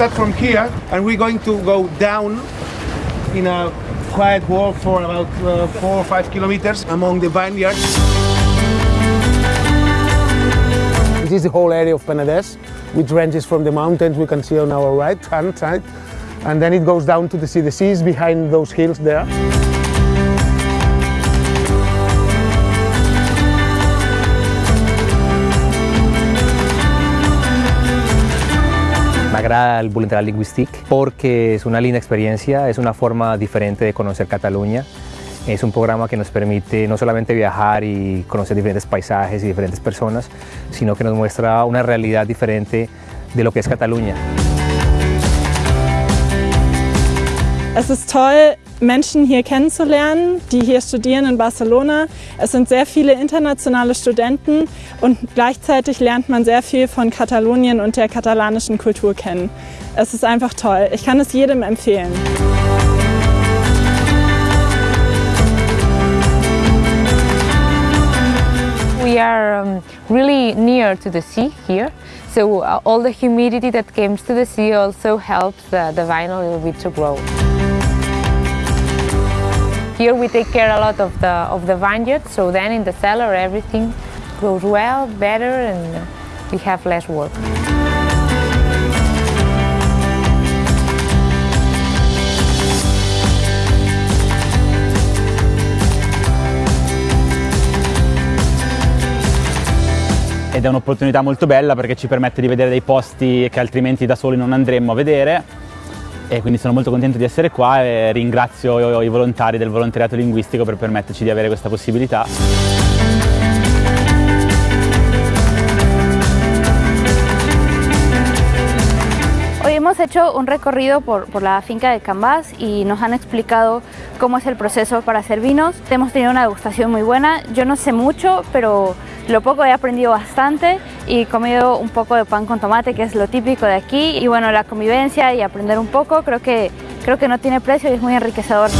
here and we're going to go down in a quiet walk for about uh, four or five kilometers among the vineyards. This is the whole area of Penedès, which ranges from the mountains we can see on our right hand side, and then it goes down to the sea. The sea is behind those hills there. Me agrada el voluntariado lingüístico porque es una linda experiencia, es una forma diferente de conocer Cataluña. Es un programa que nos permite no solamente viajar y conocer diferentes paisajes y diferentes personas, sino que nos muestra una realidad diferente de lo que es Cataluña. Es ist toll, Menschen hier kennenzulernen, die hier studieren in Barcelona. Es sind sehr viele internationale Studenten und gleichzeitig lernt man sehr viel von Katalonien und der katalanischen Kultur kennen. Es ist einfach toll. Ich kann es jedem empfehlen. We are um, really near to the sea here, so uh, all the humidity that comes to the sea also helps the, the vine a little bit to grow. Here we take care a lot of the, of the vineyard, so then in the cellar everything grows well, better, and we have less work. ed è un'opportunità molto bella perché ci permette di vedere dei posti che altrimenti da soli non andremmo a vedere e quindi sono molto contento di essere qua e ringrazio i volontari del volontariato linguistico per permetterci di avere questa possibilità. Hemos hecho un recorrido por, por, la finca de Cambás y nos han explicado cómo es el proceso para hacer vinos. Hemos tenido una degustación muy buena. Yo no sé mucho, pero lo poco he aprendido bastante y he comido un poco de pan con tomate, que es lo típico de aquí. Y bueno, la convivencia y aprender un poco creo que, creo que no tiene precio y es muy enriquecedor.